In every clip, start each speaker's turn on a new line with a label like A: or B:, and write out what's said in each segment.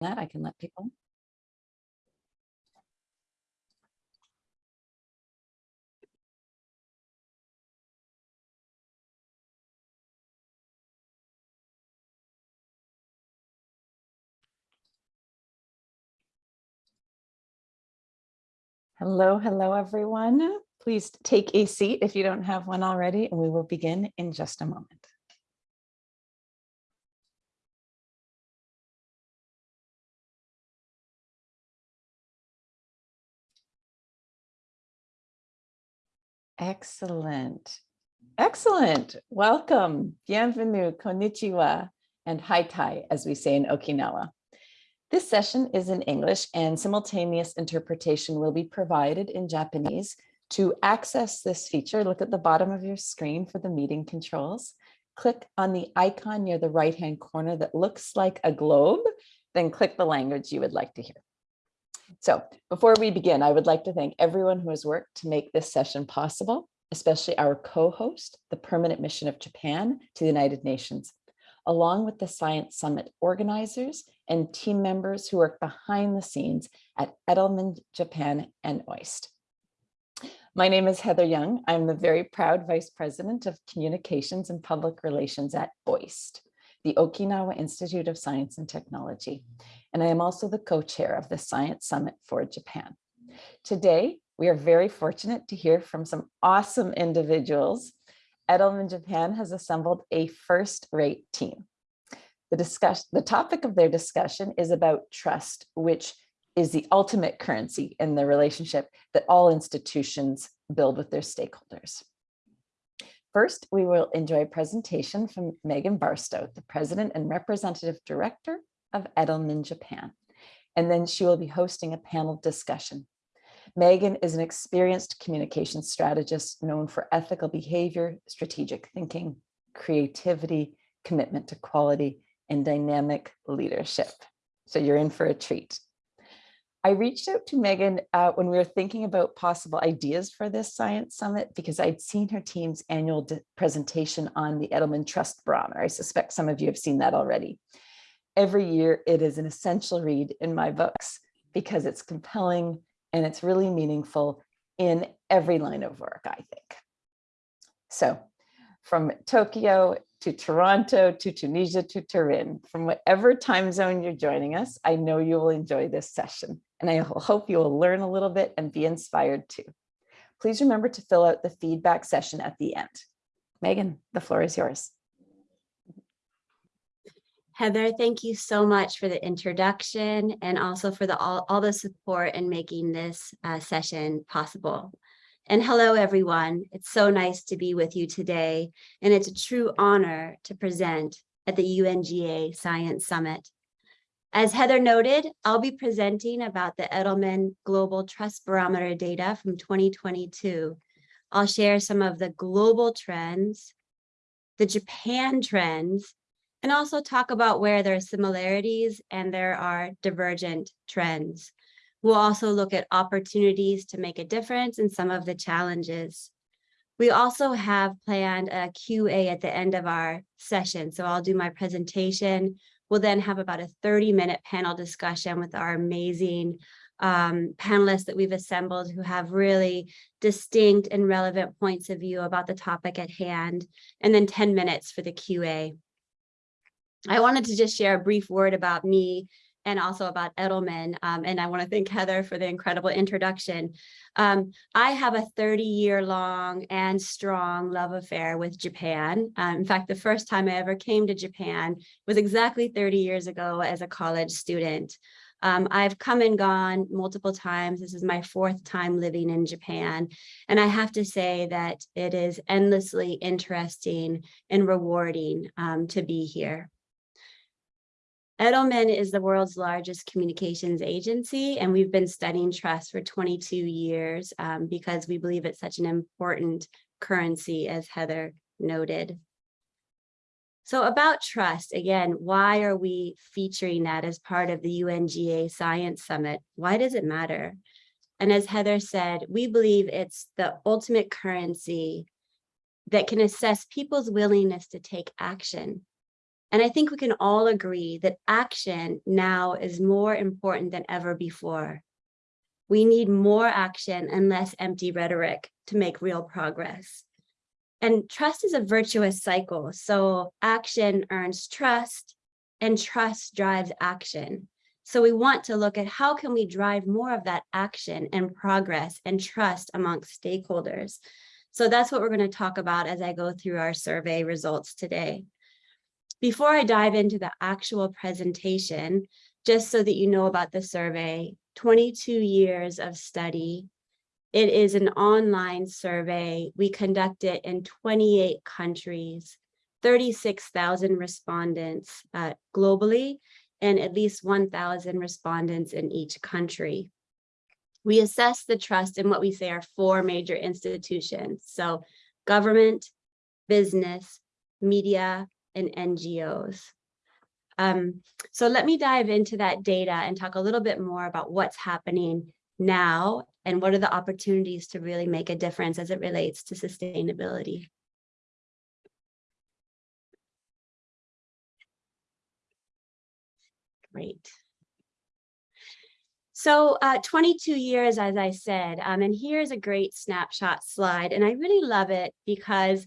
A: that, I can let people. Hello, hello, everyone. Please take a seat if you don't have one already, and we will begin in just a moment. Excellent. Excellent. Welcome. Bienvenue, konnichiwa, and haitai, as we say in Okinawa. This session is in English and simultaneous interpretation will be provided in Japanese. To access this feature, look at the bottom of your screen for the meeting controls. Click on the icon near the right-hand corner that looks like a globe, then click the language you would like to hear. So before we begin, I would like to thank everyone who has worked to make this session possible, especially our co-host, the Permanent Mission of Japan to the United Nations, along with the Science Summit organizers and team members who work behind the scenes at Edelman Japan and OIST. My name is Heather Young. I'm the very proud Vice President of Communications and Public Relations at OIST, the Okinawa Institute of Science and Technology. And I am also the co-chair of the Science Summit for Japan. Today, we are very fortunate to hear from some awesome individuals. Edelman Japan has assembled a first-rate team. The discussion, the topic of their discussion is about trust, which is the ultimate currency in the relationship that all institutions build with their stakeholders. First, we will enjoy a presentation from Megan Barstow, the President and Representative Director of Edelman Japan. And then she will be hosting a panel discussion. Megan is an experienced communication strategist known for ethical behavior, strategic thinking, creativity, commitment to quality, and dynamic leadership. So you're in for a treat. I reached out to Megan uh, when we were thinking about possible ideas for this science summit because I'd seen her team's annual presentation on the Edelman Trust Barometer. I suspect some of you have seen that already. Every year it is an essential read in my books because it's compelling and it's really meaningful in every line of work, I think. So from Tokyo to Toronto, to Tunisia, to Turin, from whatever time zone you're joining us, I know you will enjoy this session and I hope you will learn a little bit and be inspired too. Please remember to fill out the feedback session at the end. Megan, the floor is yours.
B: Heather, thank you so much for the introduction and also for the all, all the support in making this uh, session possible. And hello, everyone. It's so nice to be with you today. And it's a true honor to present at the UNGA Science Summit. As Heather noted, I'll be presenting about the Edelman Global Trust Barometer data from 2022. I'll share some of the global trends, the Japan trends, and also talk about where there are similarities and there are divergent trends. We'll also look at opportunities to make a difference and some of the challenges. We also have planned a QA at the end of our session. So I'll do my presentation. We'll then have about a 30 minute panel discussion with our amazing um, panelists that we've assembled who have really distinct and relevant points of view about the topic at hand, and then 10 minutes for the QA. I wanted to just share a brief word about me and also about Edelman. Um, and I want to thank Heather for the incredible introduction. Um, I have a 30 year long and strong love affair with Japan. Um, in fact, the first time I ever came to Japan was exactly 30 years ago as a college student. Um, I've come and gone multiple times. This is my fourth time living in Japan. And I have to say that it is endlessly interesting and rewarding um, to be here. Edelman is the world's largest communications agency, and we've been studying trust for 22 years um, because we believe it's such an important currency, as Heather noted. So about trust, again, why are we featuring that as part of the UNGA Science Summit? Why does it matter? And as Heather said, we believe it's the ultimate currency that can assess people's willingness to take action And I think we can all agree that action now is more important than ever before. We need more action and less empty rhetoric to make real progress. And trust is a virtuous cycle. So action earns trust and trust drives action. So we want to look at how can we drive more of that action and progress and trust amongst stakeholders. So that's what we're going to talk about as I go through our survey results today. Before I dive into the actual presentation, just so that you know about the survey, 22 years of study. It is an online survey. We conduct it in 28 countries, 36,000 respondents uh, globally, and at least 1,000 respondents in each country. We assess the trust in what we say are four major institutions. So government, business, media, and NGOs. Um, so let me dive into that data and talk a little bit more about what's happening now and what are the opportunities to really make a difference as it relates to sustainability. Great. So uh, 22 years, as I said, um, and here's a great snapshot slide, and I really love it because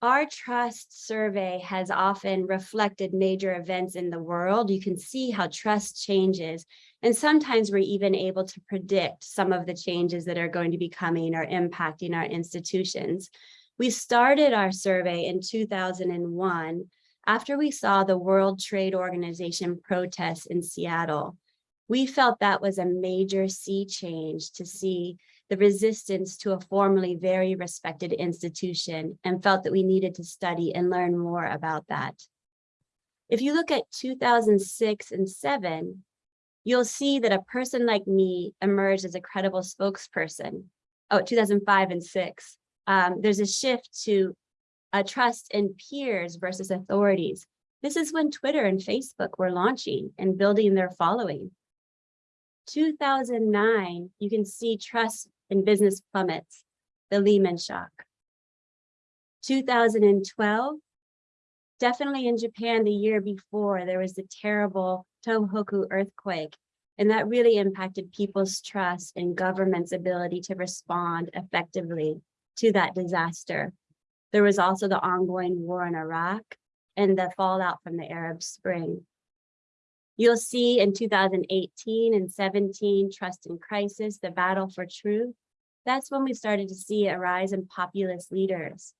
B: our trust survey has often reflected major events in the world. You can see how trust changes. And sometimes we're even able to predict some of the changes that are going to be coming or impacting our institutions. We started our survey in 2001 after we saw the World Trade Organization protests in Seattle. We felt that was a major sea change to see the resistance to a formerly very respected institution and felt that we needed to study and learn more about that. If you look at 2006 and seven, you'll see that a person like me emerged as a credible spokesperson. Oh, 2005 and six. Um, there's a shift to a trust in peers versus authorities. This is when Twitter and Facebook were launching and building their following. 2009, you can see trust in business plummets, the Lehman shock. 2012, definitely in Japan the year before, there was the terrible Tohoku earthquake, and that really impacted people's trust in government's ability to respond effectively to that disaster. There was also the ongoing war in Iraq and the fallout from the Arab Spring. You'll see in 2018 and 17, Trust in Crisis, the battle for truth. That's when we started to see a rise in populist leaders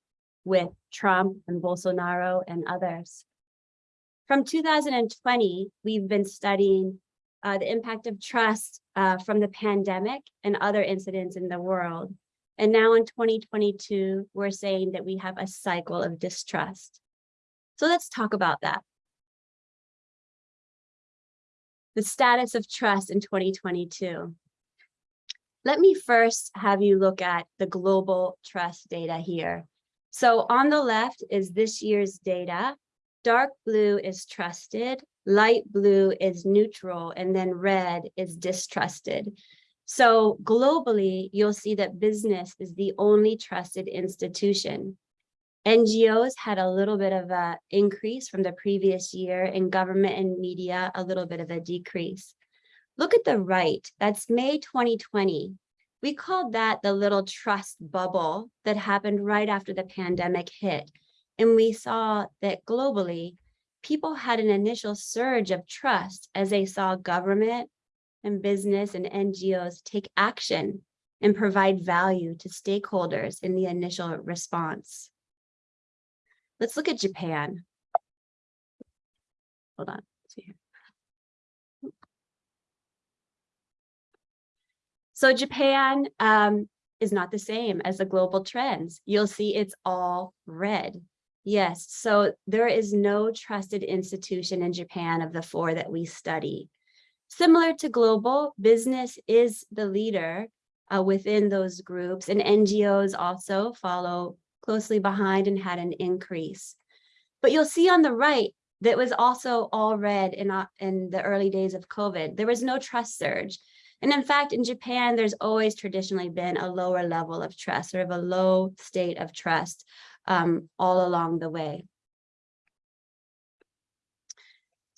B: with Trump and Bolsonaro and others. From 2020, we've been studying uh, the impact of trust uh, from the pandemic and other incidents in the world. And now in 2022, we're saying that we have a cycle of distrust. So let's talk about that the status of trust in 2022. Let me first have you look at the global trust data here. So on the left is this year's data. Dark blue is trusted, light blue is neutral, and then red is distrusted. So globally, you'll see that business is the only trusted institution. NGOs had a little bit of a increase from the previous year and government and media a little bit of a decrease. Look at the right, that's May 2020. We called that the little trust bubble that happened right after the pandemic hit. And we saw that globally, people had an initial surge of trust as they saw government and business and NGOs take action and provide value to stakeholders in the initial response. Let's look at Japan. Hold on. So Japan um, is not the same as the global trends. You'll see it's all red. Yes, so there is no trusted institution in Japan of the four that we study. Similar to global, business is the leader uh, within those groups and NGOs also follow closely behind and had an increase. But you'll see on the right that was also all red in, uh, in the early days of COVID. There was no trust surge. And in fact, in Japan, there's always traditionally been a lower level of trust, sort of a low state of trust um, all along the way.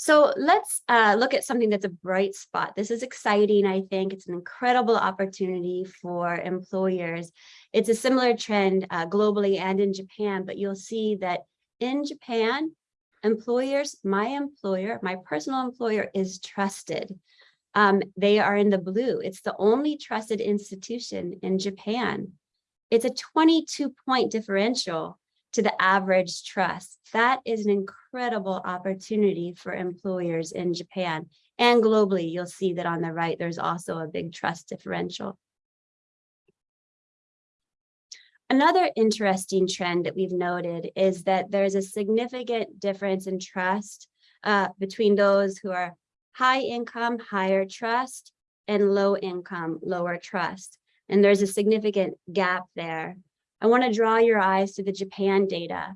B: So let's uh, look at something that's a bright spot. This is exciting, I think. It's an incredible opportunity for employers. It's a similar trend uh, globally and in Japan, but you'll see that in Japan, employers, my employer, my personal employer is trusted. Um, they are in the blue. It's the only trusted institution in Japan. It's a 22 point differential to the average trust. That is an incredible opportunity for employers in Japan and globally. You'll see that on the right, there's also a big trust differential. Another interesting trend that we've noted is that there's a significant difference in trust uh, between those who are high income, higher trust, and low income, lower trust. And there's a significant gap there I want to draw your eyes to the Japan data.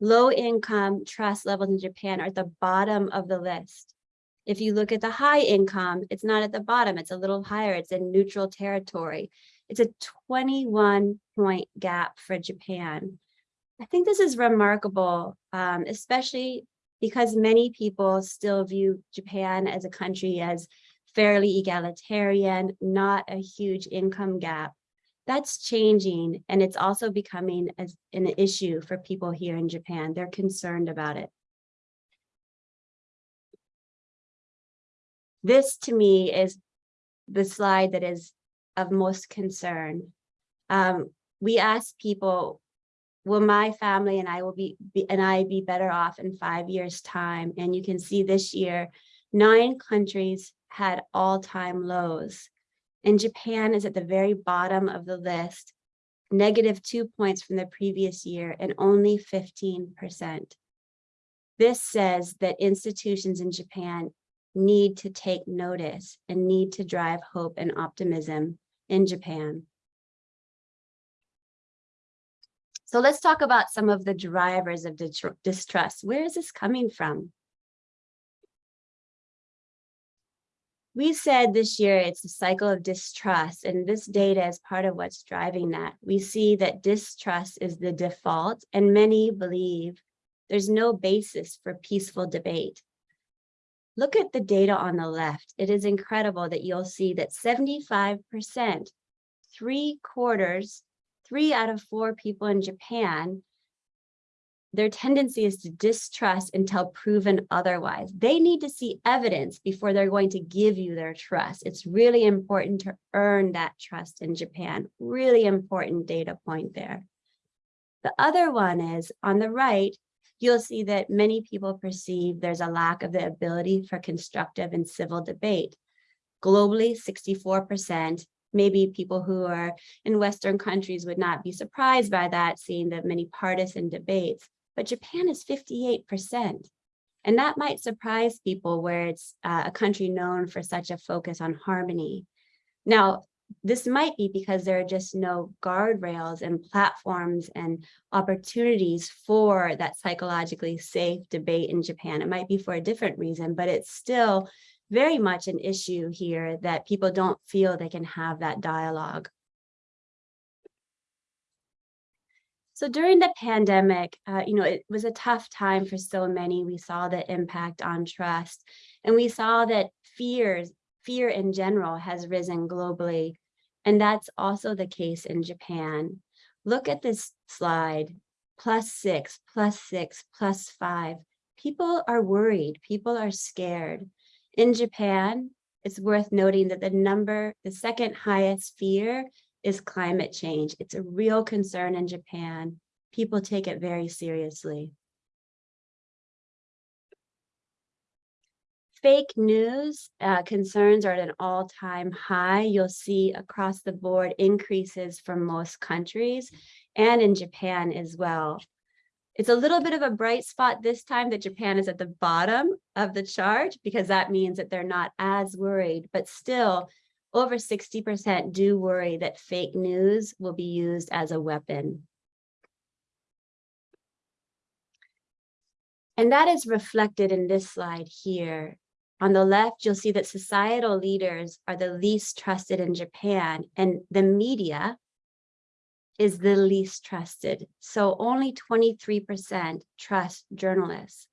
B: Low income trust levels in Japan are at the bottom of the list. If you look at the high income, it's not at the bottom, it's a little higher, it's in neutral territory. It's a 21 point gap for Japan. I think this is remarkable, um, especially because many people still view Japan as a country as fairly egalitarian, not a huge income gap that's changing and it's also becoming an issue for people here in Japan. They're concerned about it. This to me is the slide that is of most concern. Um, we ask people, will my family and I will be, be and I be better off in five years time? And you can see this year, nine countries had all-time lows and Japan is at the very bottom of the list, negative two points from the previous year and only 15%. This says that institutions in Japan need to take notice and need to drive hope and optimism in Japan. So let's talk about some of the drivers of distrust. Where is this coming from? We said this year it's a cycle of distrust and this data is part of what's driving that. We see that distrust is the default and many believe there's no basis for peaceful debate. Look at the data on the left. It is incredible that you'll see that 75%, three quarters, three out of four people in Japan their tendency is to distrust until proven otherwise. They need to see evidence before they're going to give you their trust. It's really important to earn that trust in Japan. Really important data point there. The other one is on the right, you'll see that many people perceive there's a lack of the ability for constructive and civil debate. Globally, 64%, maybe people who are in Western countries would not be surprised by that, seeing the many partisan debates but Japan is 58%. And that might surprise people where it's uh, a country known for such a focus on harmony. Now, this might be because there are just no guardrails and platforms and opportunities for that psychologically safe debate in Japan. It might be for a different reason, but it's still very much an issue here that people don't feel they can have that dialogue. So during the pandemic, uh, you know, it was a tough time for so many. We saw the impact on trust and we saw that fears, fear in general has risen globally. And that's also the case in Japan. Look at this slide, plus six, plus six, plus five. People are worried, people are scared. In Japan, it's worth noting that the number, the second highest fear is climate change. It's a real concern in Japan. People take it very seriously. Fake news uh, concerns are at an all-time high. You'll see across the board increases from most countries and in Japan as well. It's a little bit of a bright spot this time that Japan is at the bottom of the chart because that means that they're not as worried, but still over 60% do worry that fake news will be used as a weapon. And that is reflected in this slide here. On the left, you'll see that societal leaders are the least trusted in Japan and the media is the least trusted. So only 23% trust journalists.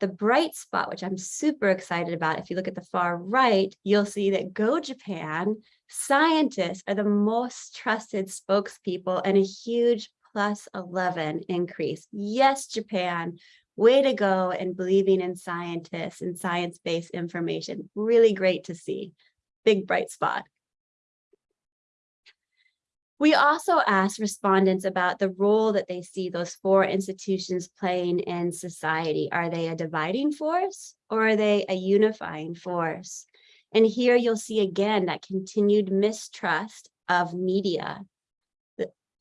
B: The bright spot, which I'm super excited about, if you look at the far right, you'll see that Go Japan scientists are the most trusted spokespeople and a huge plus 11 increase. Yes, Japan, way to go and believing in scientists and science-based information. Really great to see. Big bright spot. We also asked respondents about the role that they see those four institutions playing in society. Are they a dividing force or are they a unifying force? And here you'll see again that continued mistrust of media.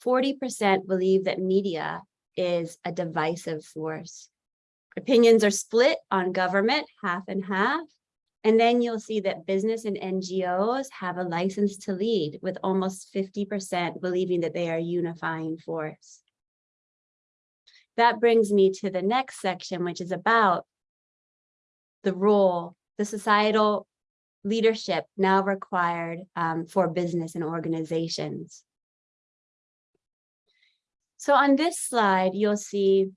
B: 40% believe that media is a divisive force. Opinions are split on government, half and half. And then you'll see that business and NGOs have a license to lead with almost 50% believing that they are unifying force. That brings me to the next section, which is about the role, the societal leadership now required um, for business and organizations. So on this slide, you'll see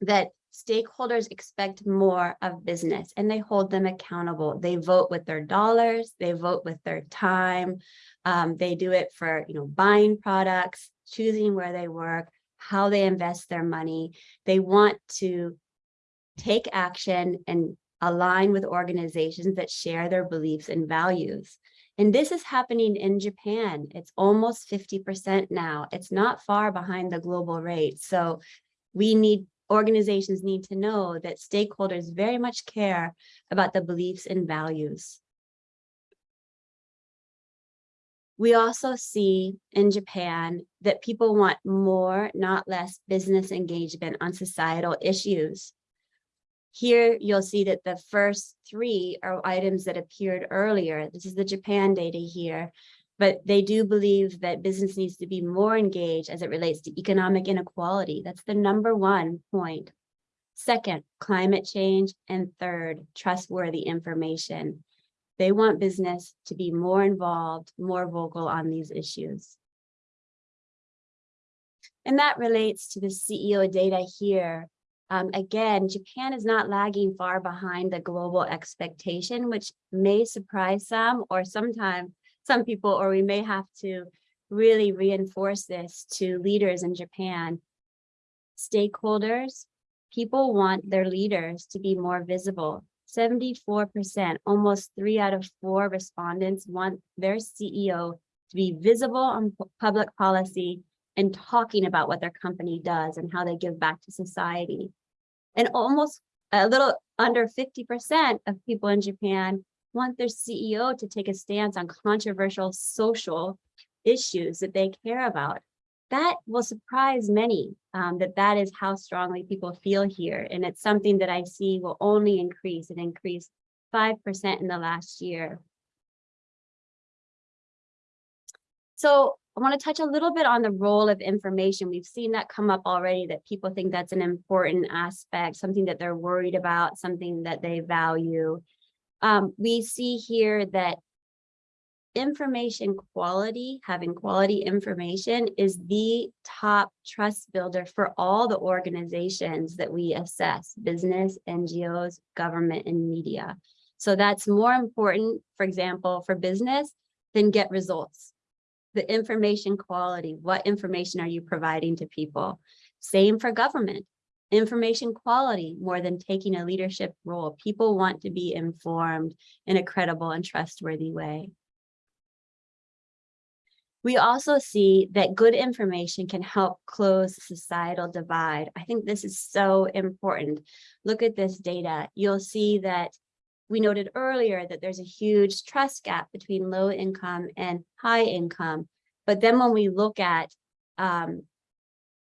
B: that stakeholders expect more of business and they hold them accountable. They vote with their dollars, they vote with their time. Um, they do it for, you know, buying products, choosing where they work, how they invest their money. They want to take action and align with organizations that share their beliefs and values. And this is happening in Japan. It's almost 50% now. It's not far behind the global rate. So we need organizations need to know that stakeholders very much care about the beliefs and values. We also see in Japan that people want more, not less, business engagement on societal issues. Here you'll see that the first three are items that appeared earlier. This is the Japan data here but they do believe that business needs to be more engaged as it relates to economic inequality. That's the number one point. Second, climate change. And third, trustworthy information. They want business to be more involved, more vocal on these issues. And that relates to the CEO data here. Um, again, Japan is not lagging far behind the global expectation, which may surprise some or sometimes some people, or we may have to really reinforce this to leaders in Japan. Stakeholders, people want their leaders to be more visible. 74%, almost three out of four respondents want their CEO to be visible on public policy and talking about what their company does and how they give back to society. And almost a little under 50% of people in Japan want their CEO to take a stance on controversial social issues that they care about. That will surprise many um, that that is how strongly people feel here. And it's something that I see will only increase and increase 5% in the last year. So I want to touch a little bit on the role of information. We've seen that come up already, that people think that's an important aspect, something that they're worried about, something that they value um, we see here that information quality, having quality information is the top trust builder for all the organizations that we assess, business, NGOs, government, and media. So that's more important, for example, for business than get results. The information quality, what information are you providing to people? Same for government information quality more than taking a leadership role. People want to be informed in a credible and trustworthy way. We also see that good information can help close societal divide. I think this is so important. Look at this data. You'll see that we noted earlier that there's a huge trust gap between low income and high income. But then when we look at um,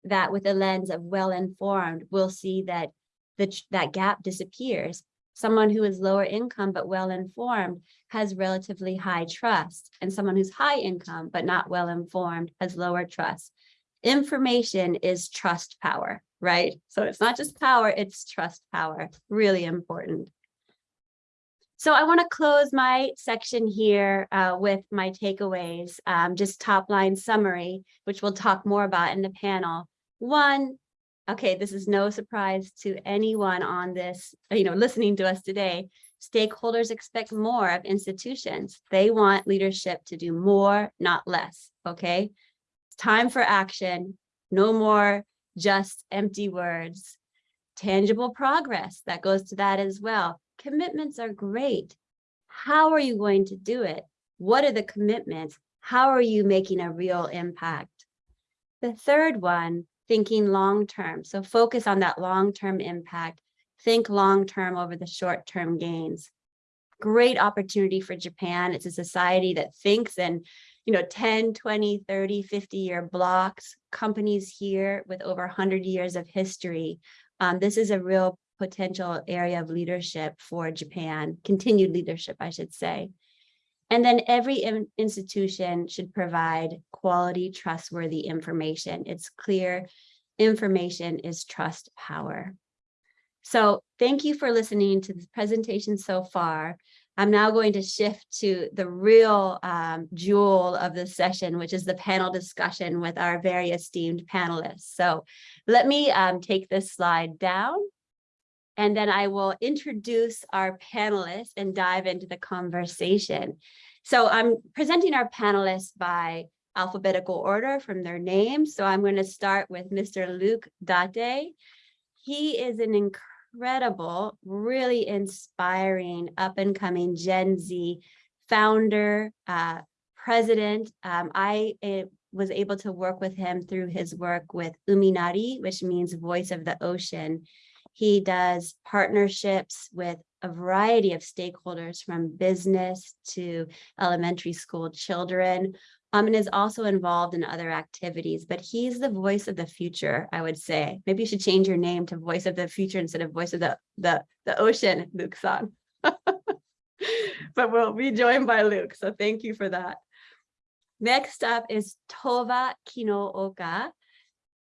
B: that with a lens of well-informed, we'll see that the, that gap disappears. Someone who is lower income but well-informed has relatively high trust, and someone who's high income but not well-informed has lower trust. Information is trust power, right? So it's not just power, it's trust power, really important. So I want to close my section here uh, with my takeaways, um, just top line summary, which we'll talk more about in the panel. One, okay, this is no surprise to anyone on this, you know, listening to us today. Stakeholders expect more of institutions. They want leadership to do more, not less, okay? It's time for action, no more just empty words. Tangible progress, that goes to that as well. Commitments are great. How are you going to do it? What are the commitments? How are you making a real impact? The third one, thinking long-term. So focus on that long-term impact. Think long-term over the short-term gains. Great opportunity for Japan. It's a society that thinks in, you know, 10, 20, 30, 50 year blocks. Companies here with over 100 years of history. Um, this is a real potential area of leadership for Japan, continued leadership, I should say. And then every in- institution should provide quality, trustworthy information. It's clear information is trust power. So thank you for listening to this presentation so far. I'm now going to shift to the real um, jewel of the session, which is the panel discussion with our very esteemed panelists. So let me um, take this slide down. And then I will introduce our panelists and dive into the conversation. So I'm presenting our panelists by alphabetical order from their names. So I'm going to start with Mr. Luke Date. He is an incredible, really inspiring up and coming Gen Z founder, uh, president. Um, I eh, was able to work with him through his work with Uminari, which means voice of the ocean. He does partnerships with a variety of stakeholders from business to elementary school children, um, and is also involved in other activities, but he's the voice of the future, I would say. Maybe you should change your name to voice of the future instead of voice of the, the, the ocean, Luke-san. but we'll be joined by Luke, so thank you for that. Next up is Tova Kinooka.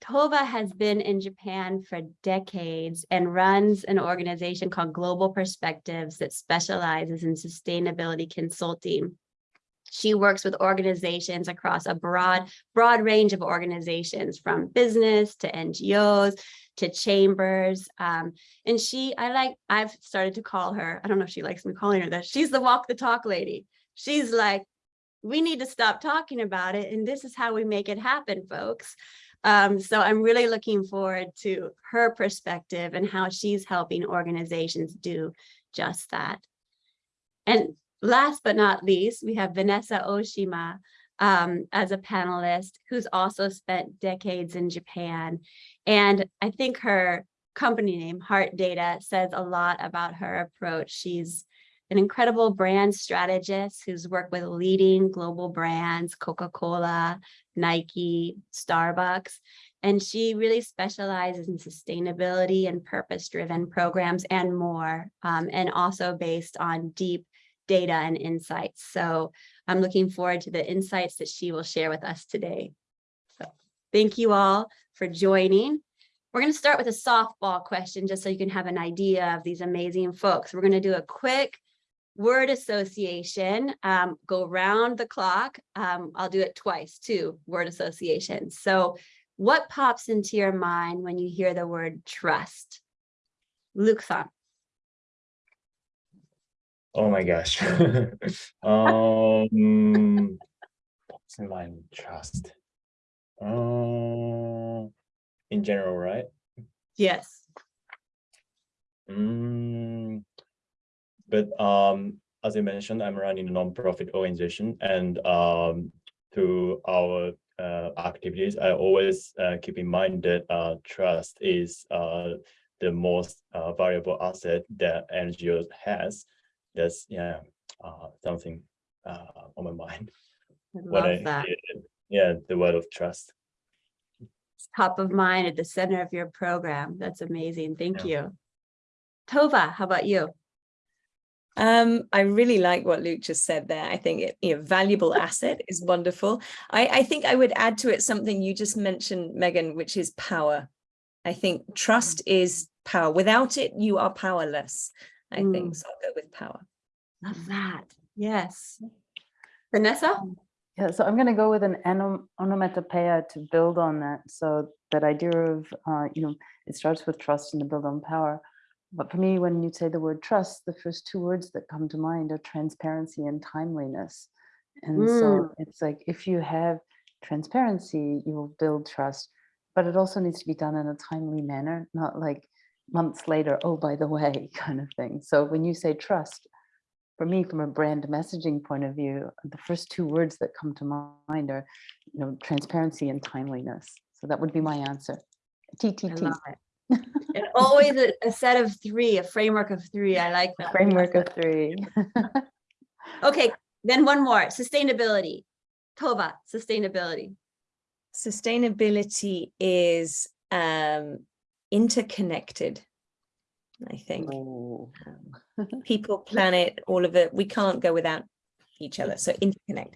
B: Tova has been in Japan for decades and runs an organization called Global Perspectives that specializes in sustainability consulting. She works with organizations across a broad, broad range of organizations from business to NGOs to chambers. Um, and she, I like, I've started to call her, I don't know if she likes me calling her that. She's the walk the talk lady. She's like, we need to stop talking about it. And this is how we make it happen, folks. Um, so I'm really looking forward to her perspective and how she's helping organizations do just that. And last but not least, we have Vanessa Oshima um, as a panelist who's also spent decades in Japan. And I think her company name, Heart Data, says a lot about her approach. She's an incredible brand strategist who's worked with leading global brands, Coca-Cola, Nike, Starbucks, and she really specializes in sustainability and purpose-driven programs and more, um, and also based on deep data and insights. So I'm looking forward to the insights that she will share with us today. So thank you all for joining. We're going to start with a softball question just so you can have an idea of these amazing folks. We're going to do a quick word association, um, go round the clock. Um, I'll do it twice too, word association. So what pops into your mind when you hear the word trust? Luke-san.
C: Oh my gosh. um, what's in mind? Trust. Um, in general, right?
B: Yes.
C: Mm, but um, as I mentioned, I'm running a non-profit organization, and um, through our uh, activities, I always uh, keep in mind that uh, trust is uh, the most uh, valuable asset that NGO has. That's yeah, uh, something uh, on my mind.
B: I love
C: I
B: that.
C: Yeah, the word of trust.
B: It's top of mind at the center of your program. That's amazing. Thank you. Tova, how about you?
D: Um, I really like what Luke just said there. I think it, you know, valuable asset is wonderful. I, I think I would add to it something you just mentioned, Megan, which is power. I think trust is power. Without it, you are powerless. I think
B: Mm.
D: so. I'll go with power.
B: Love that. Yes. Vanessa?
A: Yeah, so I'm going to go with an onom- onomatopoeia to build on that. So that idea of, uh, you know, it starts with trust and to build on power. But for me, when you say the word trust, the first two words that come to mind are transparency and timeliness. And so it's like if you have transparency, you will build trust, but it also needs to be done in a timely manner, not like months later, oh, by the way, kind of thing. So when you say trust, for me, from a brand messaging point of view, the first two words that come to mind are, you know, transparency and timeliness. So that would be my answer. TTT.
B: And always a, a set of three, a framework of three. I like that.
A: framework of three.
B: Okay, then one more, sustainability. Tova, sustainability.
D: Sustainability is um, interconnected, I think.
A: Oh.
D: People, planet, all of it. We can't go without each other. So interconnect.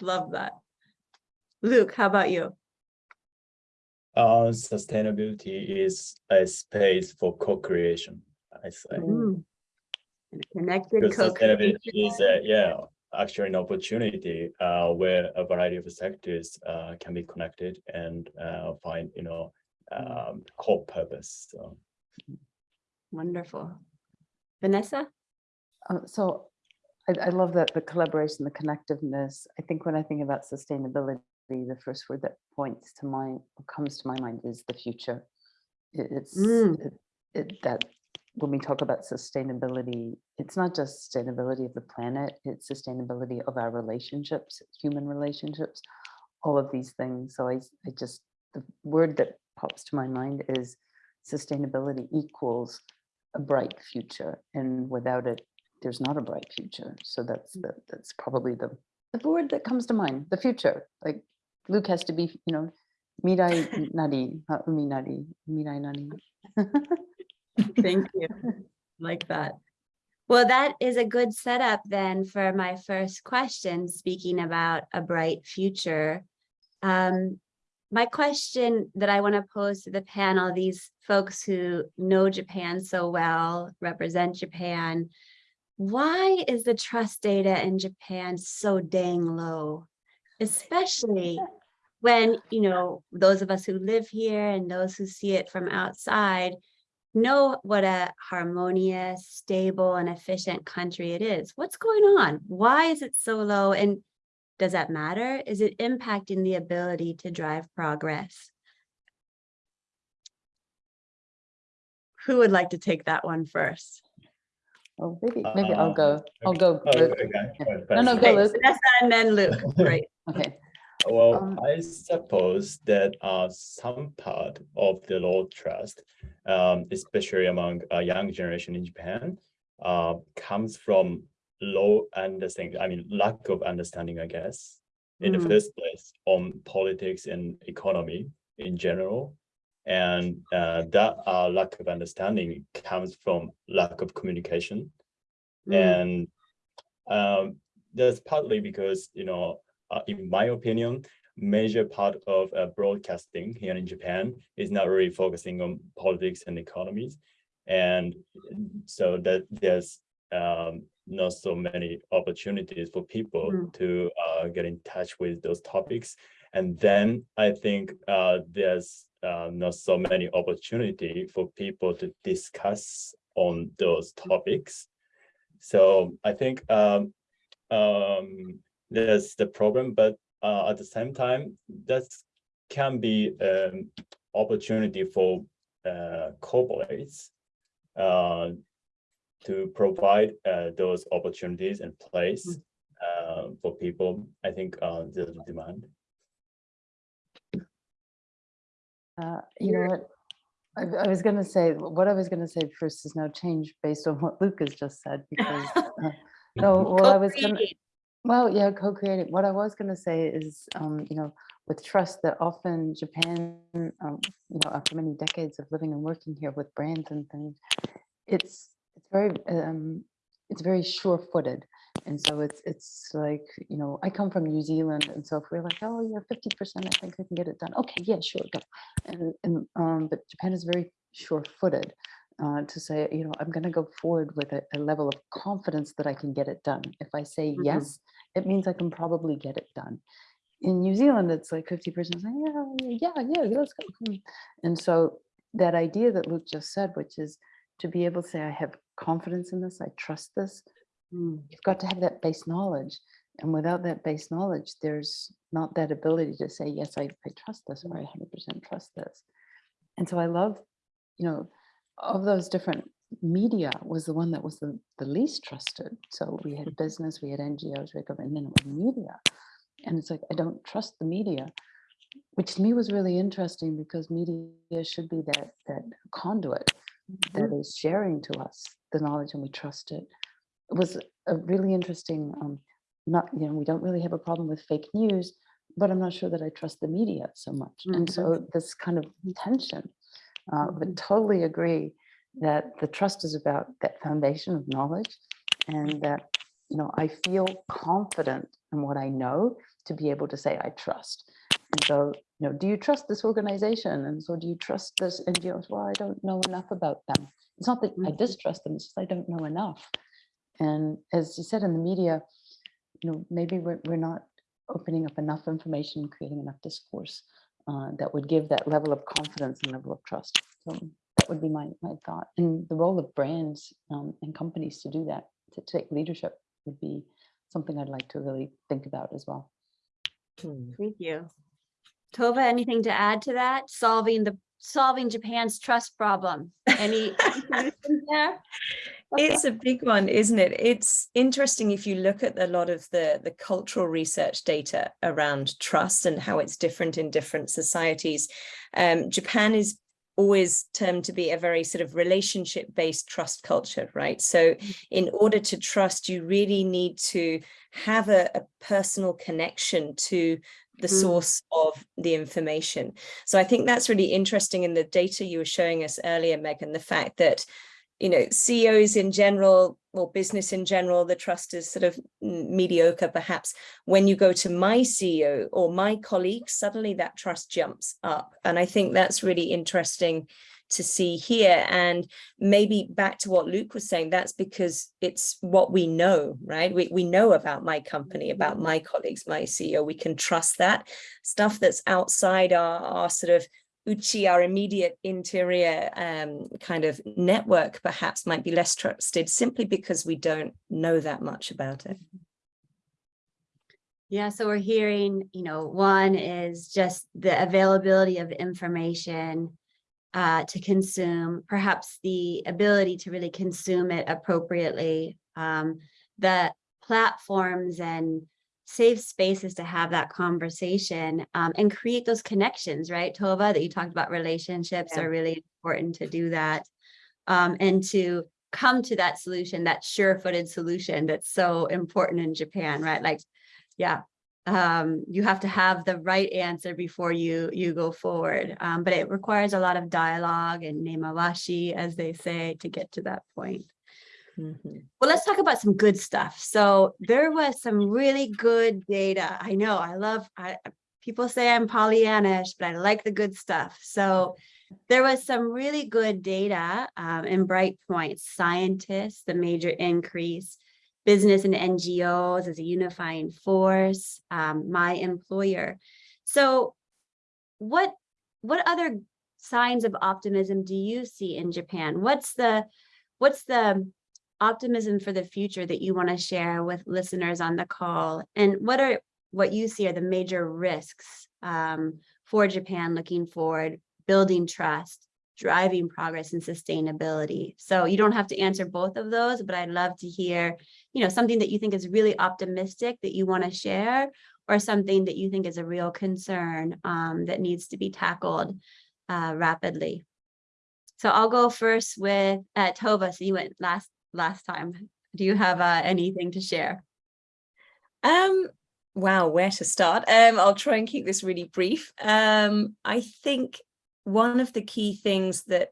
B: Love that. Luke, how about you?
C: Uh, sustainability is a space for co-creation, I say.
B: Mm. Connected
C: Because sustainability
B: co-creation.
C: is, a- yeah, actually an opportunity uh, where a variety of sectors uh, can be connected and uh, find, you know, um, core purpose. So.
B: Wonderful. Vanessa?
A: Uh, So I, I love that, the collaboration, the connectiveness. I think when I think about sustainability, the first word that points to mind, comes to my mind is the future. It's,
B: Mm.
A: it- it, that, when we talk about sustainability, it's not just sustainability of the planet, it's sustainability of our relationships, human relationships, all of these things. So i, I just, the word that pops to my mind is sustainability equals a bright future. And without it, there's not a bright future. So that's the, that's probably the, the word that comes to mind, the future. Like Luke has to be, you know, mirai nari, not umi nari, mirai nari.
B: Thank you. Like that. Well, that is a good setup then for my first question, speaking about a bright future. Um, my question that I want to pose to the panel, these folks who know Japan so well, represent Japan, why is the trust data in Japan so dang low? Especially when, you know, those of us who live here and those who see it from outside know what a harmonious, stable, and efficient country it is. What's going on? Why is it so low? And does that matter? Is it impacting the ability to drive progress? Who would like to take that one first?
A: Oh, maybe, maybe I'll
C: Um,
A: go, I'll go.
C: Oh,
A: Luke.
C: okay,
A: No, no, go,
B: Okay,
A: Luke.
B: Vanessa and then Luke. Great.
A: Okay,
C: Well,
A: Um,
C: I suppose that uh, some part of the low trust, um, especially among a young generation in Japan, uh, comes from low understanding, I mean, lack of understanding, I guess, in
B: Mm.
C: the first place on politics and economy in general. And uh, that uh, lack of understanding comes from lack of communication.
B: Mm,
C: And um, that's partly because, you know, uh, in my opinion, major part of uh, broadcasting here in Japan is not really focusing on politics and economies. And so that there's um, not so many opportunities for people
B: Mm.
C: to uh, get in touch with those topics. And then I think uh, there's uh, not so many opportunity for people to discuss on those topics. So I think um, um, there's the problem, but uh, at the same time, that can be an opportunity for uh, corporates uh, to provide uh, those opportunities and place uh, for people. I think uh, there's demand.
A: uh, you know what? I, I was gonna say, what I was gonna say first is now changed based on what Luke has just said, because, uh, no, well, I was gonna,
B: co-creating.
A: Well, yeah, co-creating. What I was going to say is, um, you know, with trust that often Japan, um, you know, after many decades of living and working here with brands and things, it's it's very um, it's very sure-footed, and so it's it's like you know, I come from New Zealand, and so if we're like, oh, yeah, fifty percent, I think we can get it done. Okay, yeah, sure, go. And and um, but Japan is very sure-footed, uh, to say, you know, I'm going to go forward with a, a level of confidence that I can get it done. If I say
B: Mhm.
A: yes, it means I can probably get it done. In New Zealand, it's like 50% say, yeah, yeah, yeah, let's go. hmm." And so that idea that Luke just said, which is to be able to say, I have confidence in this, I trust this,
B: Mm,
A: you've got to have that base knowledge. And without that base knowledge, there's not that ability to say, yes, I, I trust this or I 100% trust this. And so I love, you know, of those different media was the one that was the, the least trusted. So we had business, we had NGOs, we had government, and then it was media. And it's like, I don't trust the media, which to me was really interesting because media should be that, that conduit that is sharing to us the knowledge and we trust it. It was a really interesting, um, not, you know, we don't really have a problem with fake news, but I'm not sure that I trust the media so much. And
B: Mhm.
A: so this kind of tension, uh, but totally agree that the trust is about that foundation of knowledge and that, you know, I feel confident in what I know to be able to say I trust. And so, you know, do you trust this organization? And so do you trust this NGOs? Well, I don't know enough about them. It's not that I
B: Mhm.
A: distrust them, it's just I don't know enough. And as you said in the media, you know, maybe we're, we're not opening up enough information, creating enough discourse uh, that would give that level of confidence and level of trust. So that would be my, my thought. And the role of brands um, and companies to do that, to take leadership would be something I'd like to really think about as well.
D: Hmm.
B: Thank you. Tova, anything to add to that? Solving the, solving Japan's trust problem? Any any solutions there?
D: It's a big one, isn't it? It's interesting if you look at a lot of the, the cultural research data around trust and how it's different in different societies. Um, Japan is always termed to be a very sort of relationship based trust culture, right? So in order to trust, you really need to have a, a personal connection to the
B: Mm.
D: source of the information. So I think that's really interesting in the data you were showing us earlier, Megan, the fact that you know, CEOs in general or business in general, the trust is sort of mediocre perhaps. When you go to my CEO or my colleagues, suddenly that trust jumps up. And I think that's really interesting to see here. And maybe back to what Luke was saying, that's because it's what we know, right? We, we know about my company, about my colleagues, my CEO, we can trust that. Stuff that's outside our, our sort of Uchi, our immediate interior um, kind of network perhaps might be less trusted simply because we don't know that much about it.
B: Yeah, so we're hearing, you know, one is just the availability of information uh, to consume, perhaps the ability to really consume it appropriately, um, the platforms and safe spaces to have that conversation um, and create those connections, right, Tova, that you talked about relationships
A: Yeah.
B: are really important to do that. Um, and to come to that solution, that sure-footed solution that's so important in Japan, right? Like, yeah, um, you have to have the right answer before you you go forward. Um, but it requires a lot of dialogue and nemawashi, as they say, to get to that point.
D: Mhm.
B: Well, let's talk about some good stuff. So there was some really good data. I know I love, I, people say I'm Pollyannish, but I like the good stuff. So there was some really good data um, in Bright Points, scientists, the major increase, business and NGOs as a unifying force, um, my employer. So what, what other signs of optimism do you see in Japan? What's the, what's the optimism for the future that you want to share with listeners on the call? And what are what you see are the major risks um, for Japan looking forward, building trust, driving progress and sustainability? So you don't have to answer both of those, but I'd love to hear, you know, something that you think is really optimistic that you want to share or something that you think is a real concern um, that needs to be tackled uh, rapidly. So I'll go first with uh, Tova. So you went last last time. Do you have uh, anything to share?
D: Um, wow, where to start? Um, I'll try and keep this really brief. Um, I think one of the key things that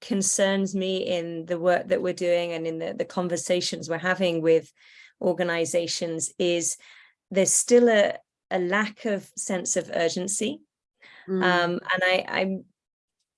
D: concerns me in the work that we're doing and in the, the conversations we're having with organizations is there's still a, a lack of sense of urgency.
B: Mm,
D: Um, and I, I'm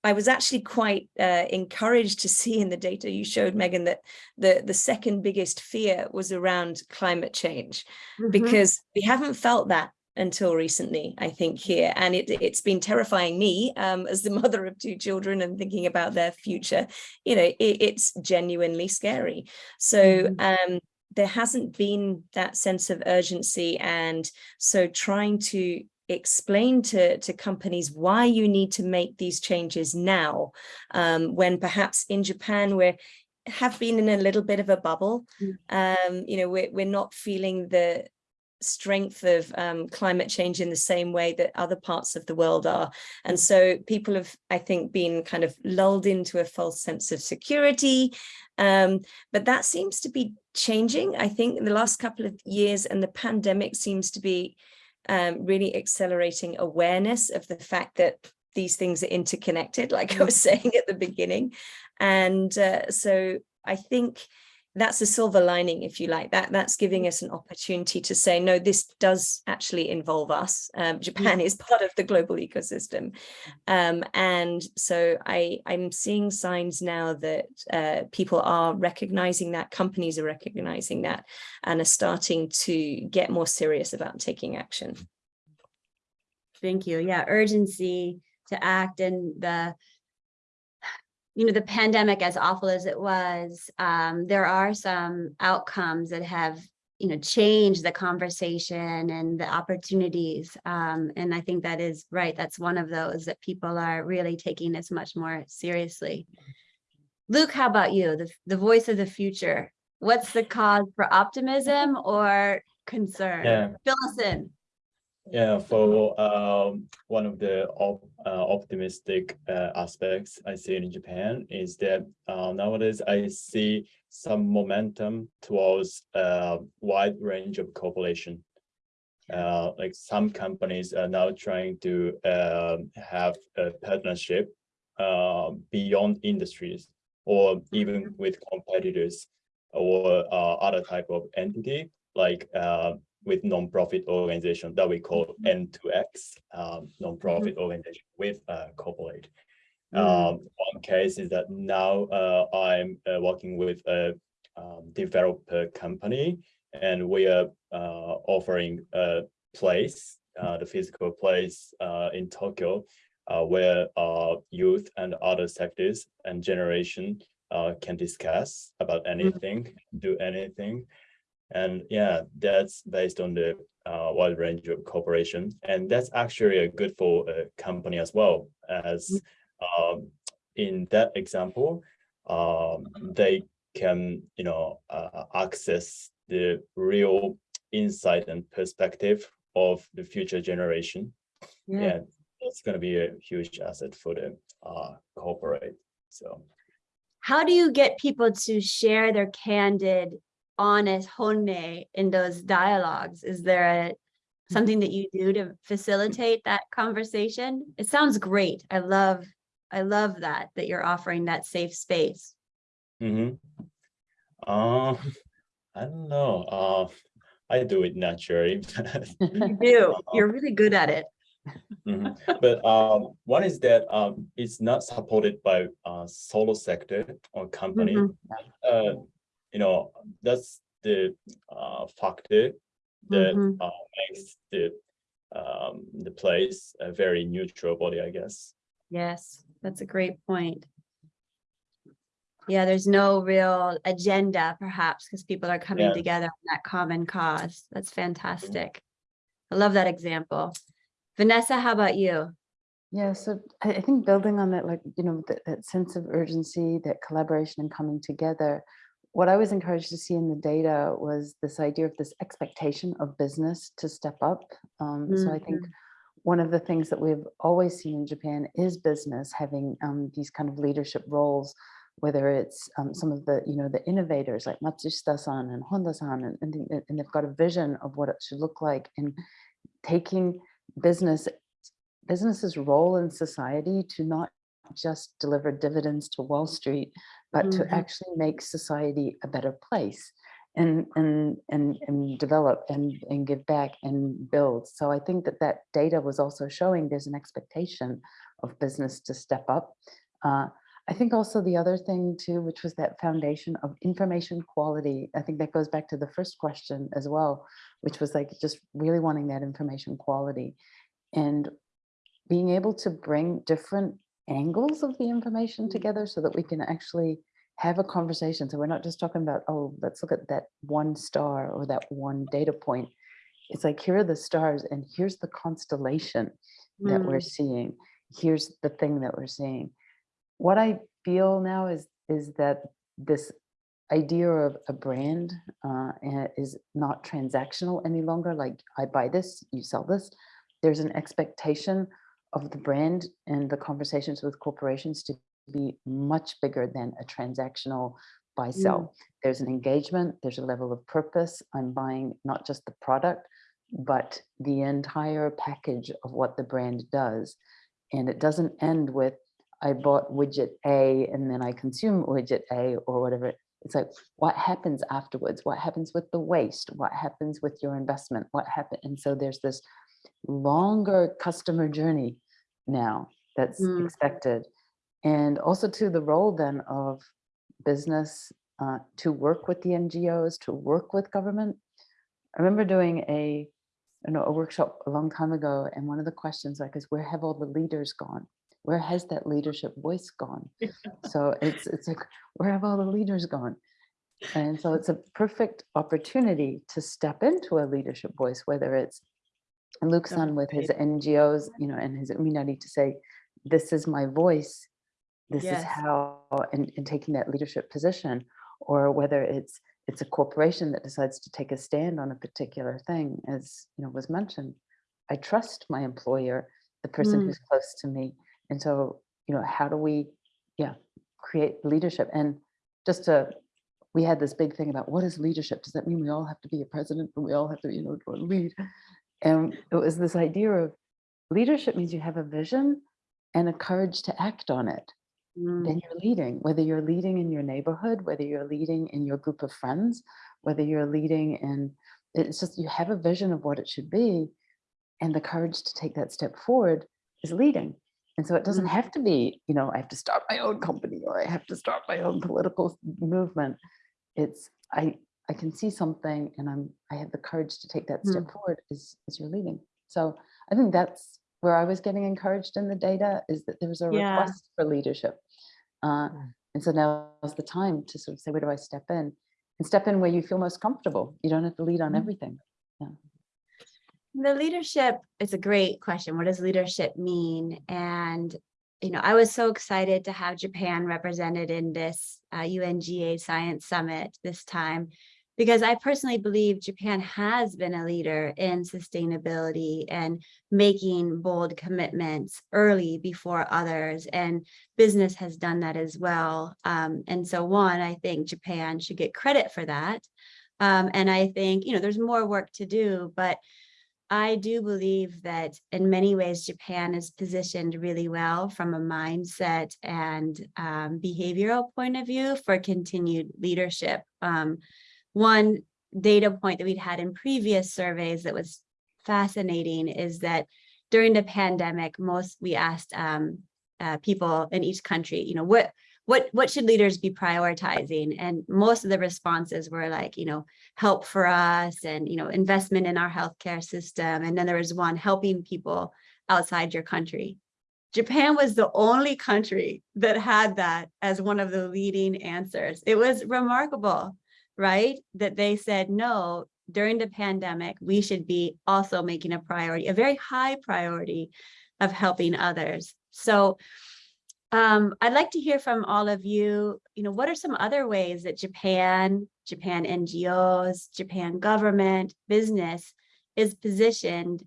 D: I was actually quite uh, encouraged to see in the data you showed, Megan, that the, the second biggest fear was around climate change,
B: Mhm.
D: because we haven't felt that until recently, I think here. And it, it's been terrifying me um, as the mother of two children and thinking about their future, you know, it, it's genuinely scary. So um, there hasn't been that sense of urgency. And so trying to explain to, to companies why you need to make these changes now, um, when perhaps in Japan we're have been in a little bit of a bubble. Um, you know, we're, we're not feeling the strength of um, climate change in the same way that other parts of the world are. And so people have, I think, been kind of lulled into a false sense of security. Um, but that seems to be changing, I think, in the last couple of years, and the pandemic seems to be um, really accelerating awareness of the fact that these things are interconnected, like I was saying at the beginning. And uh, so I think that's a silver lining, if you like, that that's giving us an opportunity to say, no, this does actually involve us. Um, Japan is part of the global ecosystem. Um, and so I, I'm seeing signs now that uh, people are recognizing that, companies are recognizing that, and are starting to get more serious about taking action.
B: Thank you. Yeah, urgency to act and the, you know, the pandemic, as awful as it was, um, there are some outcomes that have, you know, changed the conversation and the opportunities. Um, and I think that is right. That's one of those that people are really taking this much more seriously. Luke, how about you? The, the voice of the future. What's the cause for optimism or concern?
C: Yeah.
B: Fill us in.
C: Yeah, for um, one of the op uh, optimistic uh, aspects I see in Japan is that uh, nowadays I see some momentum towards a wide range of cooperation. Uh, like some companies are now trying to um, have a partnership uh, beyond industries or even with competitors or uh, other type of entity like uh, with non-profit organization that we call N2X, um, non-profit organization with uh, corporate. Um, one case is that now uh, I'm uh, working with a um, developer company and we are uh, offering a place, uh, the physical place uh, in Tokyo uh, where youth and other sectors and generation uh, can discuss about anything, do anything. And yeah, that's based on the uh, wide range of cooperation. And that's actually a good for a company as well as um, in that example, um, they can, you know, uh, access the real insight and perspective of the future generation. Yeah, it's going to be a huge asset for the uh, corporate. So
B: how do you get people to share their candid, honest honne in those dialogues? Is there a something that you do to facilitate that conversation? It sounds great. I love, I love that, that you're offering that safe space.
C: hmm Uh, I don't know. Uh, I do it naturally.
B: You do, you're really good at it.
C: Mhm. But um, one is that um, it's not supported by uh, solo sector or company.
B: Mhm.
C: Uh, you know, that's the uh, factor that
B: Mhm.
C: uh, makes the um, the place a very neutral body, I guess.
B: Yes, that's a great point. Yeah, there's no real agenda perhaps because people are coming
C: Yeah.
B: together on that common cause. That's fantastic. I love that example. Vanessa, how about you?
A: Yeah, so I, I think building on that, like, you know, that, that sense of urgency, that collaboration and coming together, what I was encouraged to see in the data was this idea of this expectation of business to step up. Um, So I think one of the things that we've always seen in Japan is business having um, these kind of leadership roles, whether it's um, some of the, you know, the innovators like Matsushita-san and Honda-san, and, and, and they've got a vision of what it should look like and taking business business's role in society to not just deliver dividends to Wall Street, but to
B: Mhm.
A: actually make society a better place and and and and develop and and give back and build. So I think that that data was also showing there's an expectation of business to step up. Uh, I think also the other thing too, which was that foundation of information quality. I think that goes back to the first question as well, which was like just really wanting that information quality and being able to bring different angles of the information
B: Mm.
A: together so that we can actually have a conversation. So we're not just talking about, oh, let's look at that one star or that one data point. It's like, here are the stars and here's the constellation that we're seeing. Here's the thing that we're seeing. What I feel now is, is that this idea of a brand uh, eh, is not transactional any longer. Like I buy this, you sell this. There's an expectation of the brand and the conversations with corporations to be much bigger than a transactional buy sell. Mm. There's an engagement, there's a level of purpose. I'm buying not just the product, but the entire package of what the brand does. And it doesn't end with, I bought widget A and then I consume widget A or whatever. It's like, what happens afterwards? What happens with the waste? What happens with your investment? What happened? And so there's this longer customer journey now that's
B: Mm.
A: expected. And also to the role then of business uh, to work with the NGOs, to work with government. I remember doing a, you know, a workshop a long time ago, and one of the questions like is, where have all the leaders gone? Where has that leadership voice gone? So it's it's like, where have all the leaders gone? And so it's a perfect opportunity to step into a leadership voice, whether it's Luke's on with his. NGOs, you know, and his community to say, this is my voice. This is how, and, and taking that leadership position, or whether it's it's a corporation that decides to take a stand on a particular thing, as you know was mentioned. I trust my employer, the person
B: Mm.
A: who's close to me, and so you know, how do we, yeah, create leadership? And just to, we had this big thing about what is leadership? Does that mean we all have to be a president and we all have to, you know, lead? And it was this idea of leadership means you have a vision and a courage to act on it.
B: Mm,
A: Then you're leading, whether you're leading in your neighborhood, whether you're leading in your group of friends, whether you're leading in, it's just you have a vision of what it should be. And the courage to take that step forward is leading. And so it doesn't
B: Mm.
A: have to be, you know, I have to start my own company or I have to start my own political movement. It's, I, I can see something and I'm, I have the courage to take that step forward is, is your leading. So I think that's where I was getting encouraged in the data is that there was a
B: Yeah.
A: request for leadership. Uh,
D: Mm.
A: and so now is the time to sort of say, where do I step in? And step in where you feel most comfortable. You don't have to lead on
B: Mm.
A: everything.
B: The leadership, it's a great question. What does leadership mean? And, you know, I was so excited to have Japan represented in this uh, UNGA Science Summit this time, because I personally believe Japan has been a leader in sustainability and making bold commitments early before others. And business has done that as well. Um, and so one, I think Japan should get credit for that. Um, and I think, you know, there's more work to do, but I do believe that in many ways, Japan is positioned really well from a mindset and um, behavioral point of view for continued leadership. Um, one data point that we'd had in previous surveys that was fascinating is that during the pandemic, most we asked um, uh, people in each country, you know, what what what should leaders be prioritizing? And most of the responses were like, you know, help for us and, you know, investment in our healthcare system. And then there was one helping people outside your country. Japan was the only country that had that as one of the leading answers. It was remarkable, right? That they said, no, during the pandemic, we should be also making a priority, a very high priority of helping others. So um, I'd like to hear from all of you, you know, what are some other ways that Japan, Japan NGOs, Japan government, business is positioned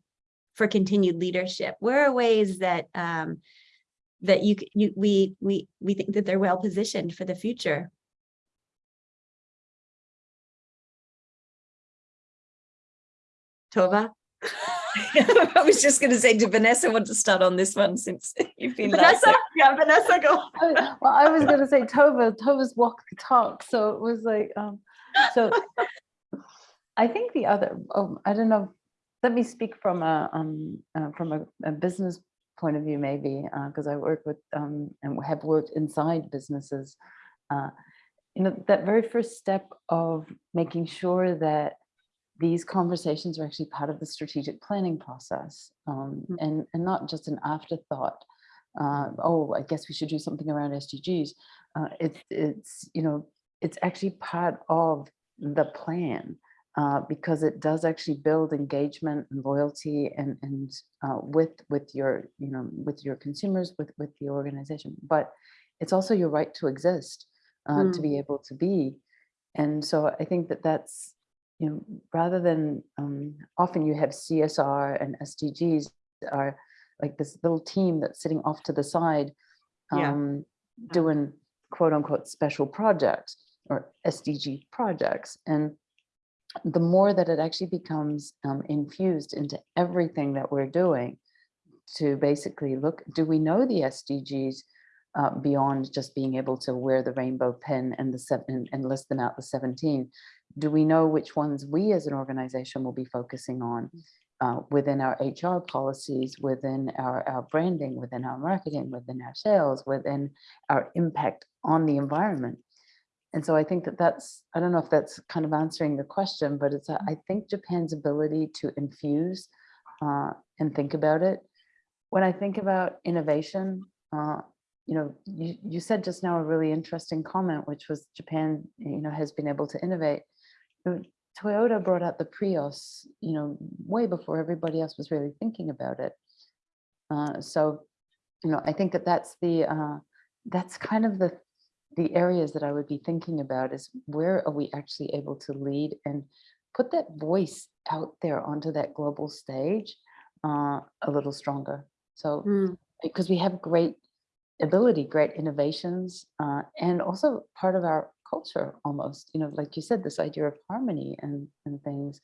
B: for continued leadership? Where are ways that um, that you, you we we we think that they're well positioned for the future? Tova?
D: I was just going to say, did Vanessa want to start on this one since you've been last?
B: Vanessa, yeah, Vanessa, go.
A: I- Well, I was gonna say Tova, Tova's walk the talk, so it was like, um, so. I think the other, oh, I don't know, let me speak from a, um, uh, from a, a business point of view, maybe, because I work with um, and have worked inside businesses. Uh, you know, that very first step of making sure that these conversations are actually part of the strategic planning process um,
B: Mm.
A: and, and not just an afterthought. Uh, oh, I guess we should do something around SDGs. Uh, it's, it's, you know, it's actually part of the plan uh, because it does actually build engagement and loyalty and, and uh, with, with your, you know, with your consumers, with, with the organization. But it's also your right to exist, uh, to
B: Mm.
A: be able to be. And so I think that that's, you know, rather than um, often you have CSR and SDGs are like this little team that's sitting off to the side
B: Yeah.
A: um, doing quote unquote special projects or SDG projects. And the more that it actually becomes um, infused into everything that we're doing to basically look, do we know the SDGs uh, beyond just being able to wear the rainbow pin and the seven and list them out the 17? Do we know which ones we as an organization will be focusing on uh, within our HR policies, within our, our branding, within our marketing, within our sales, within our impact on the environment? And so I think that that's, I don't know if that's kind of answering the question, but it's, a- I think Japan's ability to infuse uh, and think about it. When I think about innovation, uh, you know, you, you said just now a really interesting comment, which was Japan, you know, has been able to innovate. Toyota brought out the Prius, you know, way before everybody else was really thinking about it. Uh, so, you know, I think that that's the, uh, that's kind of the the areas that I would be thinking about is where are we actually able to lead and put that voice out there onto that global stage uh, a little stronger. So
B: Mm.
A: because we have great ability, great innovations, uh, and also part of our culture almost, you know, like you said, this idea of harmony and, and things.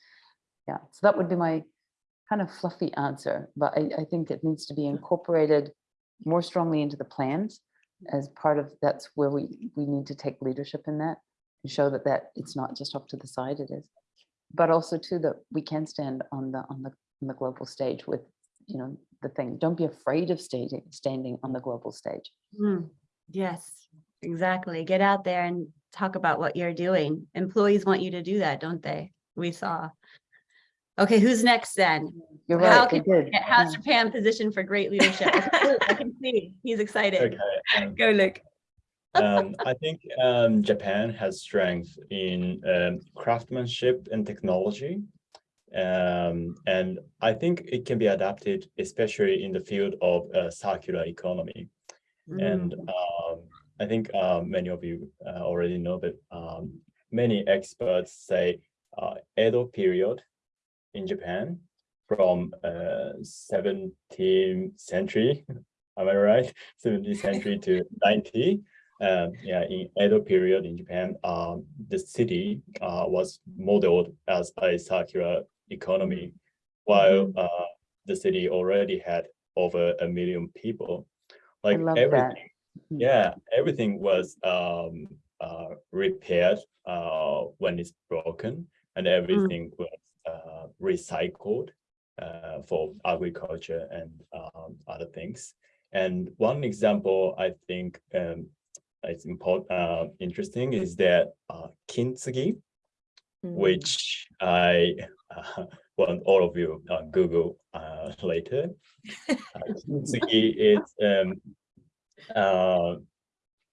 A: Yeah, so that would be my kind of fluffy answer, but I, I think it needs to be incorporated more strongly into the plans as part of, that's where we, we need to take leadership in that and show that that it's not just off to the side it is. But also too, that we can stand on the, on the, on the global stage with, you know, the thing, don't be afraid of standing, standing on the global stage.
B: Mm, Yes, exactly. Get out there and talk about what you're doing. Employees want you to do that, don't they? We saw. Okay, who's next then?
A: You're
B: How
A: right, they
B: can-
A: did.
B: How's
A: yeah.
B: Japan positioned for great leadership? I can see, he's excited.
C: Okay. um,
D: Go, Luke.
C: um, I think um, Japan has strength in um, craftsmanship and technology. Um, and I think it can be adapted, especially in the field of uh, circular economy. And
B: Mm,
C: um, I think uh, many of you uh, already know that um, many experts say uh, Edo period in Japan from uh, 17th century, am I right? 17th century to 90. Um, yeah, in Edo period in Japan, um, the city uh, was modeled as a circular economy, while uh, the city already had over a million people. Like
A: love that.
C: everything,
A: Mhm.
C: yeah, everything was um, uh, repaired uh, when it's broken, and everything was uh, recycled uh, for agriculture and um, other things. And one example I think um, is important, uh, interesting is that uh, kintsugi,
D: Mm.
C: which I uh, want all of you uh, Google uh, later. Kintsugi is um, uh,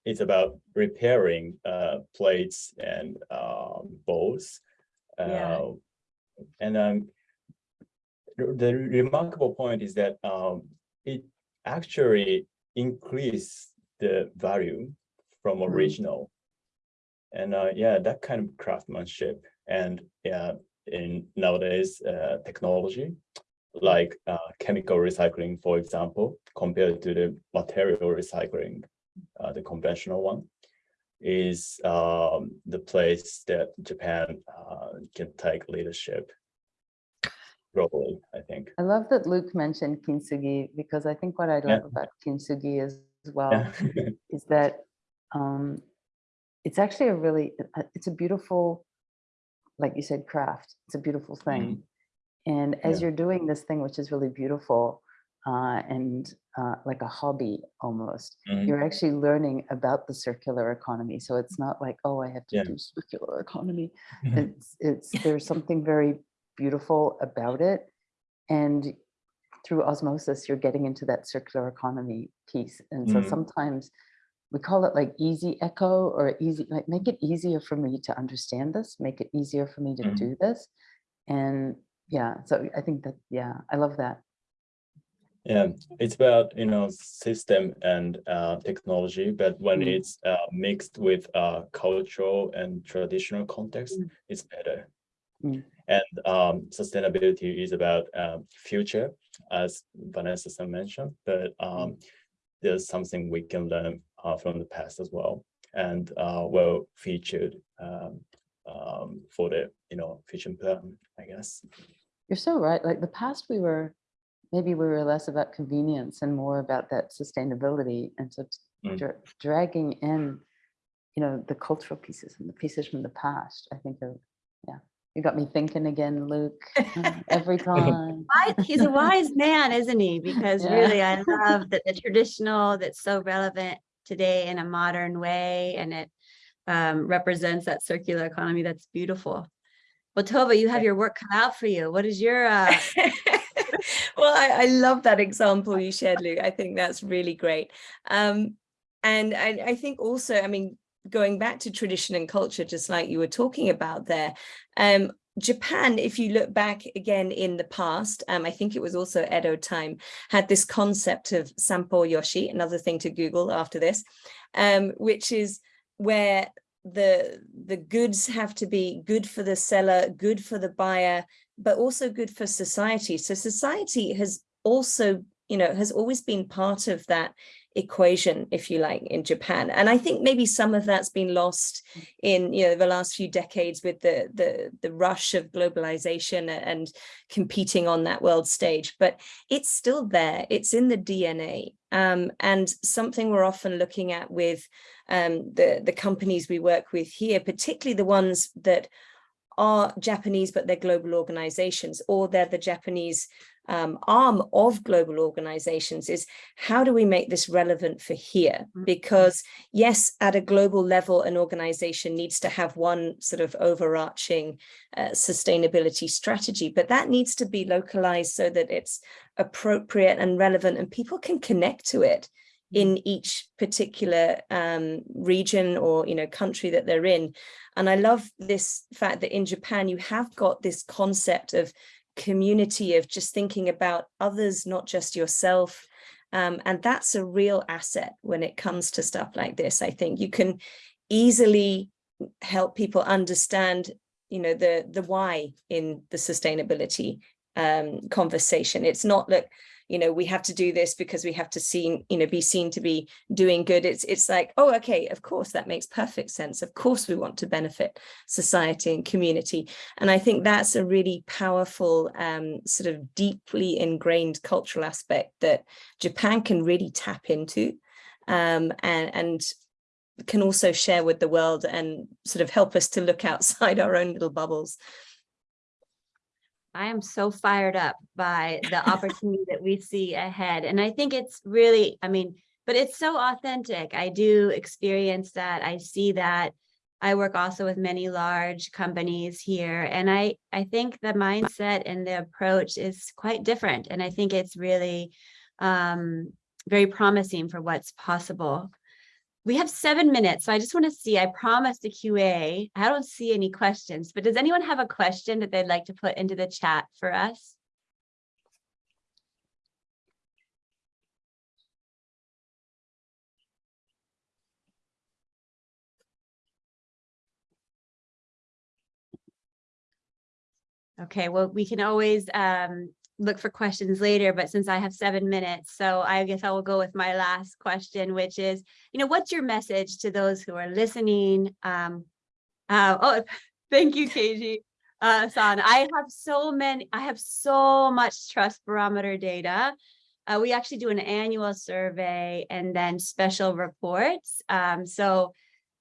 C: it's about repairing uh, plates and um, bowls.
B: Yeah.
C: Uh, and um, the remarkable point is that um, it actually increased the value from
B: Hmm.
C: original. And uh, yeah, that kind of craftsmanship and yeah, in nowadays uh, technology, like uh, chemical recycling, for example, compared to the material recycling, uh, the conventional one, is um, the place that Japan uh, can take leadership globally, I think.
A: I love that Luke mentioned kintsugi because I think what I
C: Yeah.
A: love about kintsugi is as well
C: Yeah.
A: is that um, it's actually a really, uh, it's a beautiful, like you said, craft. It's a beautiful thing. And as
C: Yeah.
A: you're doing this thing, which is really beautiful, uh, and uh, like a hobby almost.
C: Mhm.
A: You're actually learning about the circular economy. So it's not like, oh, I have to
C: Yeah.
A: do circular economy.
C: Mhm.
A: It's, it's, there's something very beautiful about it. And through osmosis, you're getting into that circular economy piece. And so
C: Mm.
A: sometimes we call it like easy echo or easy, like make it easier for me to understand this, make it easier for me to
C: Mhm.
A: do this. And yeah, so I think that, yeah, I love that.
C: Yeah, it's about, you know, system and uh, technology, but when
A: Mm.
C: it's uh, mixed with uh, cultural and traditional context,
B: Mm.
C: it's better.
A: Mm.
C: And um, sustainability is about um, future, as Vanessa mentioned, but um, there's something we can learn uh, from the past as well, and uh, well featured um, um, for the, you know, future plan, I guess.
A: You're so right. Like the past, we were, maybe we were less about convenience and more about that sustainability. And so
C: Mm.
A: dra- dragging in, you know, the cultural pieces and the pieces from the past, I think of, yeah. You got me thinking again, Luke, every time.
B: He's a wise man, isn't he? Because
A: Yeah.
B: really, I love that the traditional that's so relevant today in a modern way, and it um, represents that circular economy. That's beautiful. Well, Tova, you have your work cut out for you. What is your, uh,
D: well, I, I love that example you shared, Luke. I think that's really great. Um, and I, I think also, I mean, going back to tradition and culture, just like you were talking about there, um, Japan, if you look back again in the past, um, I think it was also Edo time, had this concept of Sampo Yoshi, another thing to Google after this, um, which is where the the goods have to be good for the seller, good for the buyer, but also good for society. So society has also, you know, has always been part of that equation, if you like, in Japan. And I think maybe some of that's been lost in, you know, the last few decades with the the the rush of globalization and competing on that world stage. But it's still there. It's in the DNA. Um, and something we're often looking at with um, the, the companies we work with here, particularly the ones that are Japanese, but they're global organizations, or they're the Japanese um, arm of global organizations, is how do we make this relevant for here?
B: Mhm.
D: Because yes, at a global level, an organization needs to have one sort of overarching uh, sustainability strategy, but that needs to be localized so that it's appropriate and relevant and people can connect to it in each particular um, region or you know country that they're in and I love this fact that in Japan you have got this concept of community of just thinking about others not just yourself. Um, and that's a real asset when it comes to stuff like this. I think you can easily help people understand you know the the why in the sustainability um, conversation. It's not that you know we have to do this because we have to see you know be seen to be doing good. It's it's like oh okay of course that makes perfect sense. Of course we want to benefit society and community. And i think that's a really powerful um sort of deeply ingrained cultural aspect that japan can really tap into um and and can also share with the world and sort of help us to look outside our own little bubbles
B: I am so fired up by the opportunity that we see ahead. And I think it's really, I mean, but it's so authentic. I do experience that. I see that. I work also with many large companies here. And I, I think the mindset and the approach is quite different. And I think it's really um, very promising for what's possible. We have seven minutes, so I just want to see, I promised a QA. I don't see any questions, but does anyone have a question that they'd like to put into the chat for us? Okay, well, we can always um, look for questions later, but since I have seven minutes, so I guess I will go with my last question, which is, you know, what's your message to those who are listening? Um, uh, oh, thank you, KG. Uh, San, I have so many, I have so much trust barometer data. Uh, we actually do an annual survey and then special reports. Um, so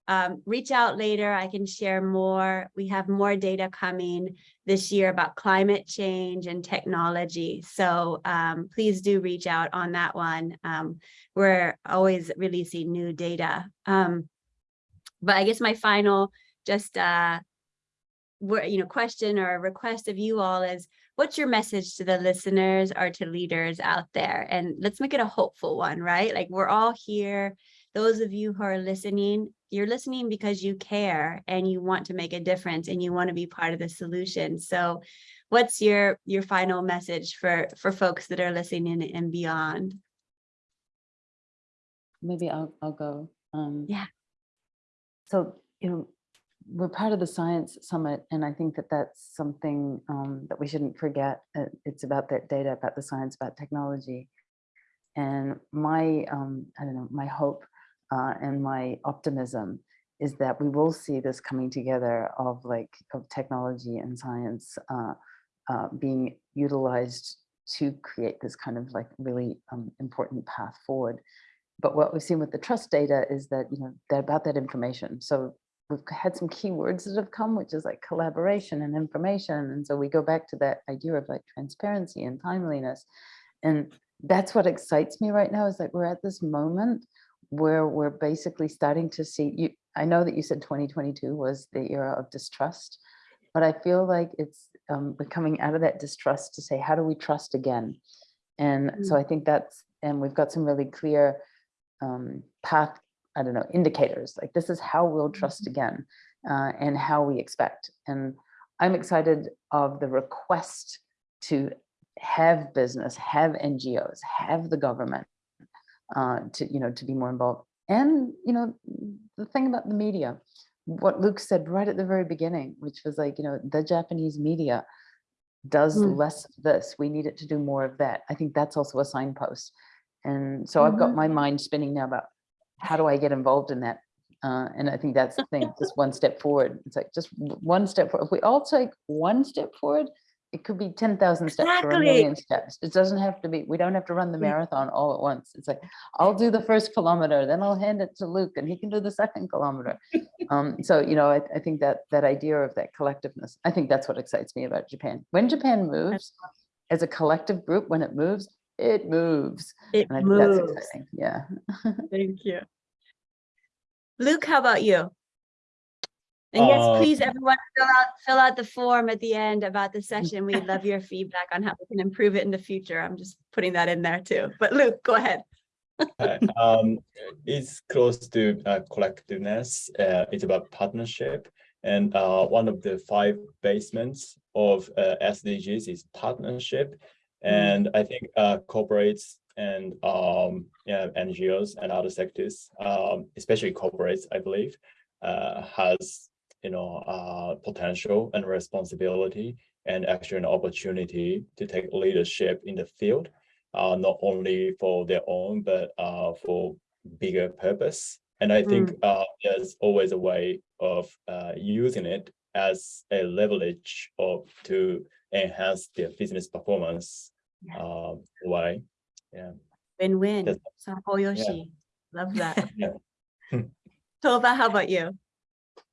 B: um, reach out later. I can share more. We have more data coming this year about climate change and technology. So um, please do reach out on that one. Um, we're always releasing new data. Um, but I guess my final just uh, you know, question or request of you all is what's your message to the listeners or to leaders out there? And let's make it a hopeful one, right? Like we're all here. Those of you who are listening, you're listening because you care and you want to make a difference and you want to be part of the solution. So what's your your final message for for folks that are listening and beyond?
A: Maybe I'll, I'll go. Um,
B: Yeah.
A: So, you know, we're part of the Science Summit, and I think that that's something um, that we shouldn't forget. Uh, It's about that data, about the science, about technology. And my, um, I don't know, my hope uh, and my optimism is that we will see this coming together of like, of technology and science uh, uh, being utilized to create this kind of like really um, important path forward. But what we've seen with the trust data is that, you know, they're about that information. So we've had some keywords that have come, which is like collaboration and information. And so we go back to that idea of like transparency and timeliness. And that's what excites me right now is that we're at this moment where we're basically starting to see you. I know that you said 2022 was the era of distrust, but I feel like it's um, coming out of that distrust to say, how do we trust again? And so I think that's, and we've got some really clear um, path, I don't know, indicators, like this is how we'll trust again uh, and how we expect. And I'm excited of the request to have business, have NGOs, have the government uh, to, you know, to be more involved. And, you know, the thing about the media, what Luke said right at the very beginning, which was like, you know, the Japanese media does
B: Mm.
A: less of this. We need it to do more of that. I think that's also a signpost. And so I've got my mind spinning now about how do I get involved in that? Uh, and I think that's the thing, just one step forward. It's like just one step forward. If we all take one step forward, it could be 10,000 steps or a million steps. It doesn't have to be, we don't have to run the marathon all at once. It's like, I'll do the first kilometer, then I'll hand it to Luke and he can do the second kilometer. Um, so, you know, I, I think that that idea of that collectiveness, I think that's what excites me about Japan. When Japan moves as a collective group, when it moves, it moves.
B: It
A: And I think that's
B: moves.
A: exciting. Yeah.
B: Thank you. Luke, how about you? And yes,
C: Uh,
B: please, everyone, fill out, fill out the form at the end about the session. We'd love your feedback on how we can improve it in the future. I'm just putting that in there too. But Luke, go ahead.
C: Uh, um, it's close to uh, collectiveness. Uh, it's about partnership. And uh, one of the five basements of uh, SDGs is partnership. And I think uh, corporates and um, yeah, NGOs and other sectors, um, especially corporates, I believe, uh, has you know uh, potential and responsibility and actually an opportunity to take leadership in the field uh, not only for their own, but uh, for bigger purpose. And I think uh, there's always a way of uh, using it as a leverage of to enhance their business performance
B: Yeah.
C: uh, way. Yeah.
B: Win-win. Sampo Yoshi, love that.
C: Yeah.
B: Tova, how about you?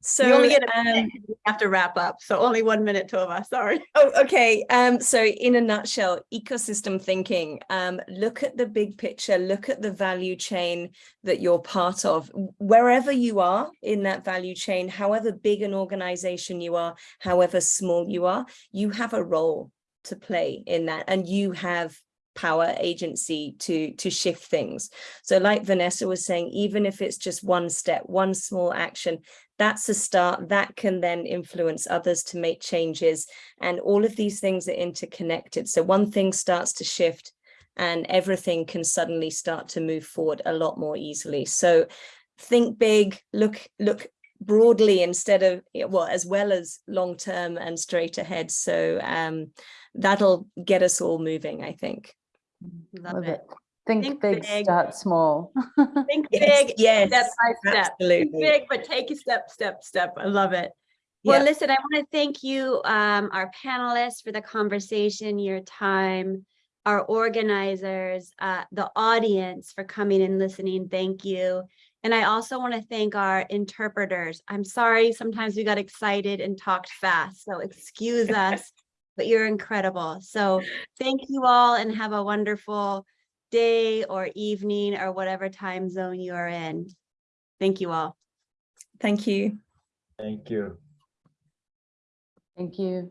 D: So
B: You only get a
D: um,
B: we have to wrap up. So only one minute, Tova, sorry.
D: Oh, okay. Um, so in a nutshell, ecosystem thinking, um, look at the big picture, look at the value chain that you're part of, wherever you are in that value chain, however big an organization you are, however small you are, you have a role to play in that and you have power agency to to shift things. So like vanessa was saying even if it's just one step one small action that's a start that can then influence others to make changes. And all of these things are interconnected. So one thing starts to shift and everything can suddenly start to move forward a lot more easily. So think big look look broadly instead of well as well as long term and straight ahead. So um that'll get us all moving i think
B: Love
A: Love
B: it.
A: it. Think
B: Think
A: big,
B: big.
A: start small.
B: Think
D: Yes,
B: big,
D: yes,
B: step by step. Think big, but take a step, step, step. I love it. Well,
D: Yeah.
B: listen, I want to thank you, um, our panelists for the conversation, your time, our organizers, uh, the audience for coming and listening. Thank you. And I also want to thank our interpreters. I'm sorry, sometimes we got excited and talked fast, so excuse us, but you're incredible. So thank you all and have a wonderful day or evening or whatever time zone you are in. Thank you all.
D: Thank you.
C: Thank you.
A: Thank you.